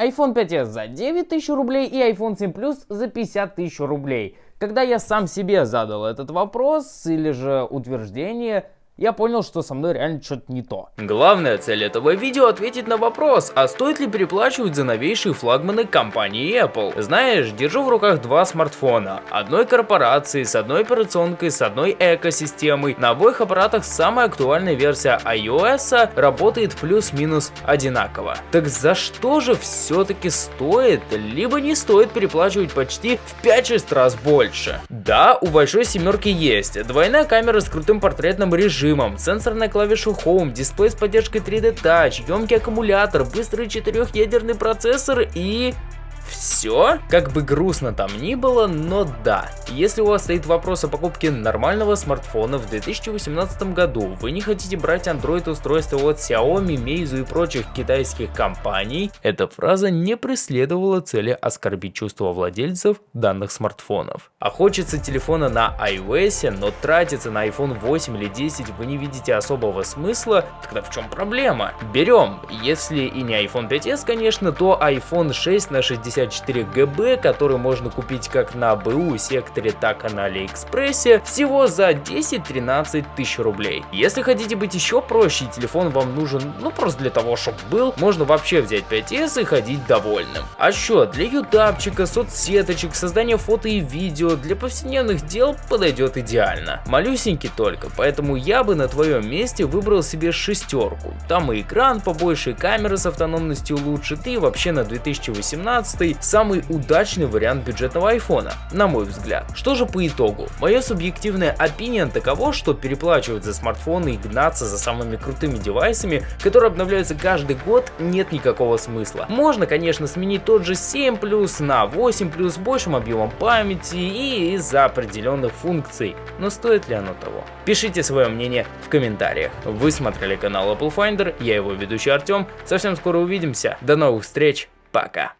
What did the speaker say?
iPhone 5s за 9 тысяч рублей и iPhone 7 Plus за 50 тысяч рублей. Когда я сам себе задал этот вопрос или же утверждение, я понял, что со мной реально что-то не то. Главная цель этого видео ответить на вопрос, а стоит ли переплачивать за новейшие флагманы компании Apple? Знаешь, держу в руках два смартфона, одной корпорации, с одной операционкой, с одной экосистемой. На обоих аппаратах самая актуальная версия iOS работает плюс-минус одинаково. Так за что же все-таки стоит, либо не стоит переплачивать почти в 5-6 раз больше? Да, у большой семерки есть двойная камера с крутым портретным режимом, режимом, сенсорная клавиша Home, дисплей с поддержкой 3D Touch, емкий аккумулятор, быстрый четырехъядерный процессор и все. Как бы грустно там ни было, но да. Если у вас стоит вопрос о покупке нормального смартфона в 2018 году, вы не хотите брать Android устройства от Xiaomi, Meizu и прочих китайских компаний, эта фраза не преследовала цели оскорбить чувства владельцев данных смартфонов. А хочется телефона на iOS, но тратиться на iPhone 8 или 10 вы не видите особого смысла, тогда в чем проблема? Берем. Если и не iPhone 5s, конечно, то iPhone 6 на 60 64 ГБ, который можно купить как на БУ секторе, так и на Алиэкспрессе, всего за 10-13 тысяч рублей. Если хотите быть еще проще телефон вам нужен, ну просто для того, чтобы был, можно вообще взять 5s и ходить довольным. А что, для ютабчика, соцсеточек, создания фото и видео, для повседневных дел подойдет идеально. Малюсенький только, поэтому я бы на твоем месте выбрал себе шестерку. Там и экран побольше, и камера с автономностью лучше, ты вообще на 2018 самый удачный вариант бюджетного айфона, на мой взгляд. Что же по итогу? Мое субъективное opinion таково, что переплачивать за смартфоны и гнаться за самыми крутыми девайсами, которые обновляются каждый год, нет никакого смысла. Можно, конечно, сменить тот же 7 Plus на 8 Plus с большим объемом памяти и из-за определенных функций, но стоит ли оно того? Пишите свое мнение в комментариях. Вы смотрели канал Apple Finder, я его ведущий Артем, совсем скоро увидимся, до новых встреч, пока!